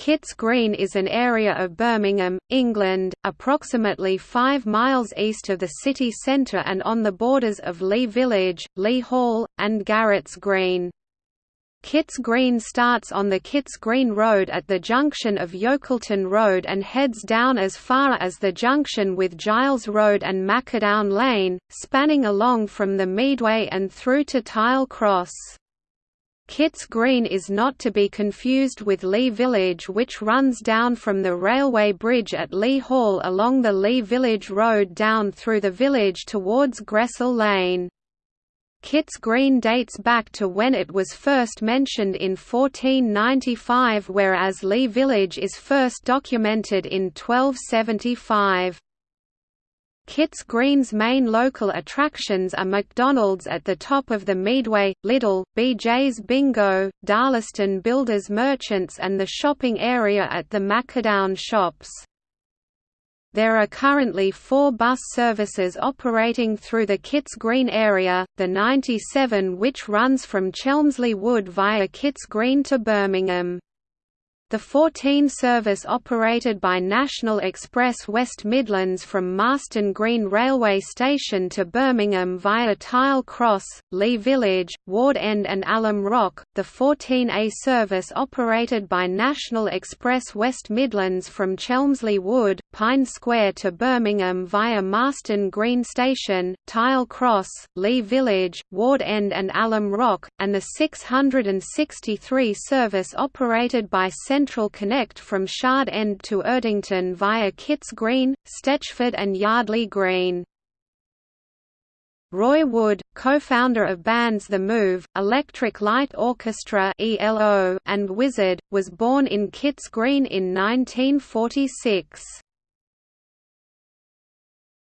Kitts Green is an area of Birmingham, England, approximately 5 miles east of the city centre and on the borders of Lea Village, Lea Hall, and Garrett's Green. Kitts Green starts on the Kitts Green Road at the junction of Yockleton Road and heads down as far as the junction with Giles Road and Mackadown Lane, spanning along from the Meadway and through to Tile Cross. Kitts Green is not to be confused with Lea Village which runs down from the railway bridge at Lea Hall along the Lea Village Road down through the village towards Gressel Lane. Kitts Green dates back to when it was first mentioned in 1495 whereas Lea Village is first documented in 1275. Kitts Green's main local attractions are McDonald's at the top of the Meadway, Lidl, BJ's Bingo, Darlaston Builders Merchants and the shopping area at the Mackadown Shops. There are currently four bus services operating through the Kitts Green area, the 97 which runs from Chelmsley Wood via Kitts Green to Birmingham. The 14 service operated by National Express West Midlands from Marston Green Railway Station to Birmingham via Tile Cross, Lea Village, Ward End and Alum Rock, the 14A service operated by National Express West Midlands from Chelmsley Wood, Pine Square to Birmingham via Marston Green Station, Tile Cross, Lea Village, Ward End and Alum Rock, and the 663 service operated by Central Central Connect from Shard End to Erdington via Kitts Green, Stetchford and Yardley Green. Roy Wood, co-founder of bands The Move, Electric Light Orchestra and Wizzard, was born in Kitts Green in 1946.